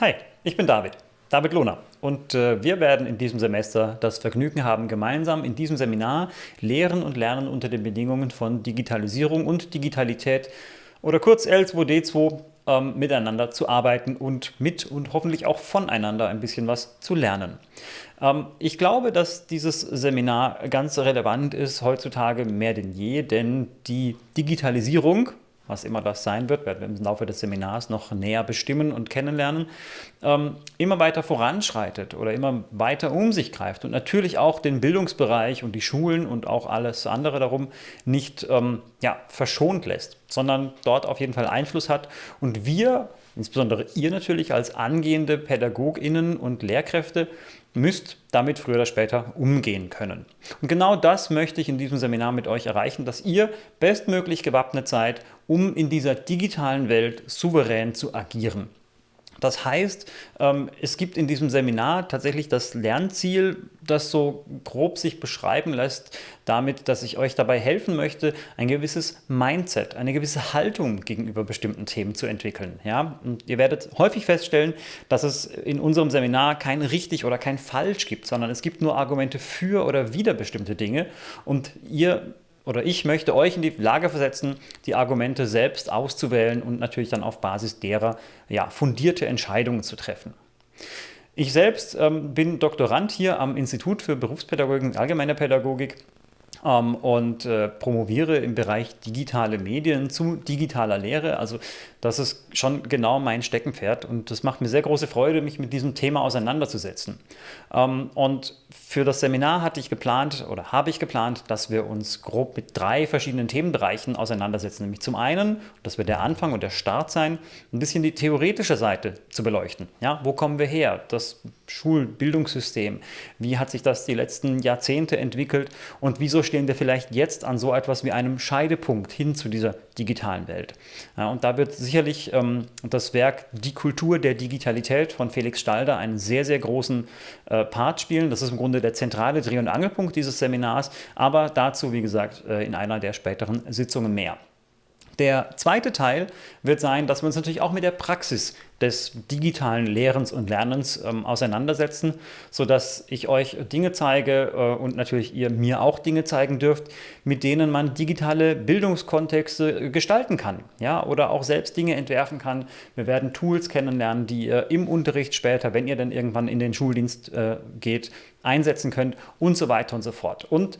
Hi, ich bin David, David Lohner und äh, wir werden in diesem Semester das Vergnügen haben, gemeinsam in diesem Seminar Lehren und Lernen unter den Bedingungen von Digitalisierung und Digitalität oder kurz L2D2 ähm, miteinander zu arbeiten und mit und hoffentlich auch voneinander ein bisschen was zu lernen. Ähm, ich glaube, dass dieses Seminar ganz relevant ist heutzutage mehr denn je, denn die Digitalisierung was immer das sein wird, werden wir im Laufe des Seminars noch näher bestimmen und kennenlernen, ähm, immer weiter voranschreitet oder immer weiter um sich greift und natürlich auch den Bildungsbereich und die Schulen und auch alles andere darum nicht ähm, ja, verschont lässt, sondern dort auf jeden Fall Einfluss hat. Und wir insbesondere ihr natürlich als angehende PädagogInnen und Lehrkräfte, müsst damit früher oder später umgehen können. Und genau das möchte ich in diesem Seminar mit euch erreichen, dass ihr bestmöglich gewappnet seid, um in dieser digitalen Welt souverän zu agieren. Das heißt, ähm, es gibt in diesem Seminar tatsächlich das Lernziel, das so grob sich beschreiben lässt, damit, dass ich euch dabei helfen möchte, ein gewisses Mindset, eine gewisse Haltung gegenüber bestimmten Themen zu entwickeln. Ja? Und ihr werdet häufig feststellen, dass es in unserem Seminar kein richtig oder kein falsch gibt, sondern es gibt nur Argumente für oder wider bestimmte Dinge und ihr oder ich möchte euch in die Lage versetzen, die Argumente selbst auszuwählen und natürlich dann auf Basis derer ja, fundierte Entscheidungen zu treffen. Ich selbst ähm, bin Doktorand hier am Institut für Berufspädagogik und Allgemeine Pädagogik ähm, und äh, promoviere im Bereich digitale Medien zu digitaler Lehre. Also das ist schon genau mein Steckenpferd und das macht mir sehr große Freude, mich mit diesem Thema auseinanderzusetzen. Ähm, und für das Seminar hatte ich geplant oder habe ich geplant, dass wir uns grob mit drei verschiedenen Themenbereichen auseinandersetzen. Nämlich zum einen, das wird der Anfang und der Start sein, ein bisschen die theoretische Seite zu beleuchten. Ja, wo kommen wir her? Das Schulbildungssystem, wie hat sich das die letzten Jahrzehnte entwickelt und wieso stehen wir vielleicht jetzt an so etwas wie einem Scheidepunkt hin zu dieser digitalen Welt. Und da wird sicherlich ähm, das Werk Die Kultur der Digitalität von Felix Stalder einen sehr, sehr großen äh, Part spielen. Das ist im Grunde der zentrale Dreh- und Angelpunkt dieses Seminars, aber dazu, wie gesagt, äh, in einer der späteren Sitzungen mehr. Der zweite Teil wird sein, dass wir uns natürlich auch mit der Praxis des digitalen Lehrens und Lernens ähm, auseinandersetzen, sodass ich euch Dinge zeige äh, und natürlich ihr mir auch Dinge zeigen dürft, mit denen man digitale Bildungskontexte gestalten kann ja, oder auch selbst Dinge entwerfen kann. Wir werden Tools kennenlernen, die ihr im Unterricht später, wenn ihr dann irgendwann in den Schuldienst äh, geht, einsetzen könnt und so weiter und so fort. Und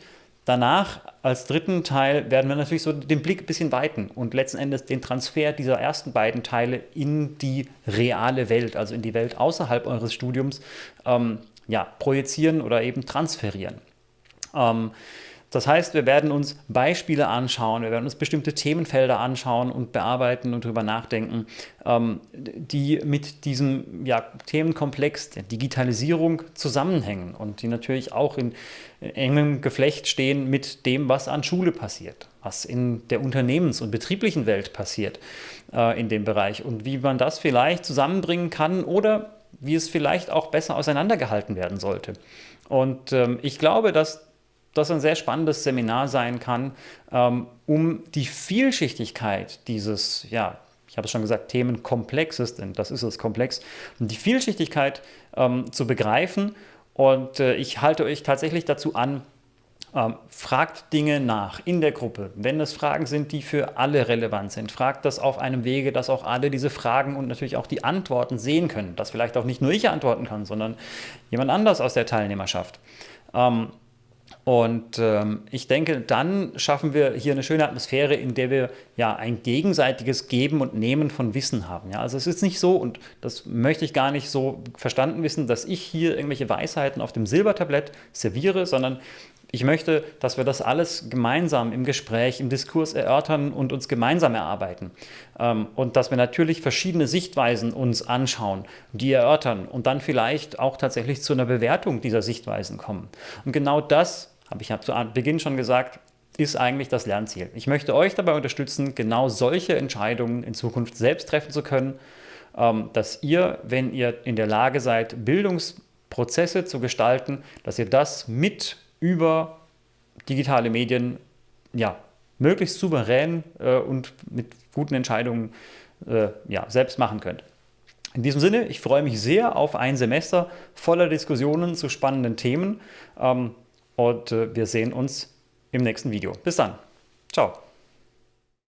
Danach, als dritten Teil, werden wir natürlich so den Blick ein bisschen weiten und letzten Endes den Transfer dieser ersten beiden Teile in die reale Welt, also in die Welt außerhalb eures Studiums, ähm, ja, projizieren oder eben transferieren. Ähm, das heißt, wir werden uns Beispiele anschauen, wir werden uns bestimmte Themenfelder anschauen und bearbeiten und darüber nachdenken, ähm, die mit diesem ja, Themenkomplex der Digitalisierung zusammenhängen und die natürlich auch in engem Geflecht stehen mit dem, was an Schule passiert, was in der Unternehmens- und betrieblichen Welt passiert äh, in dem Bereich und wie man das vielleicht zusammenbringen kann oder wie es vielleicht auch besser auseinandergehalten werden sollte. Und ähm, ich glaube, dass das ein sehr spannendes Seminar sein kann, ähm, um die Vielschichtigkeit dieses, ja, ich habe es schon gesagt, Themenkomplexes, denn das ist es komplex, um die Vielschichtigkeit ähm, zu begreifen. Und äh, ich halte euch tatsächlich dazu an, ähm, fragt Dinge nach in der Gruppe. Wenn es Fragen sind, die für alle relevant sind, fragt das auf einem Wege, dass auch alle diese Fragen und natürlich auch die Antworten sehen können. Dass vielleicht auch nicht nur ich antworten kann, sondern jemand anders aus der Teilnehmerschaft. Ähm, und ähm, ich denke, dann schaffen wir hier eine schöne Atmosphäre, in der wir ja ein gegenseitiges Geben und Nehmen von Wissen haben. Ja, also es ist nicht so, und das möchte ich gar nicht so verstanden wissen, dass ich hier irgendwelche Weisheiten auf dem Silbertablett serviere, sondern ich möchte, dass wir das alles gemeinsam im Gespräch, im Diskurs erörtern und uns gemeinsam erarbeiten. Ähm, und dass wir natürlich verschiedene Sichtweisen uns anschauen, die erörtern und dann vielleicht auch tatsächlich zu einer Bewertung dieser Sichtweisen kommen. Und genau das, habe ich zu Beginn schon gesagt, ist eigentlich das Lernziel. Ich möchte euch dabei unterstützen, genau solche Entscheidungen in Zukunft selbst treffen zu können, ähm, dass ihr, wenn ihr in der Lage seid, Bildungsprozesse zu gestalten, dass ihr das mit über digitale Medien ja, möglichst souverän äh, und mit guten Entscheidungen äh, ja, selbst machen könnt. In diesem Sinne, ich freue mich sehr auf ein Semester voller Diskussionen zu spannenden Themen ähm, und äh, wir sehen uns im nächsten Video. Bis dann. Ciao.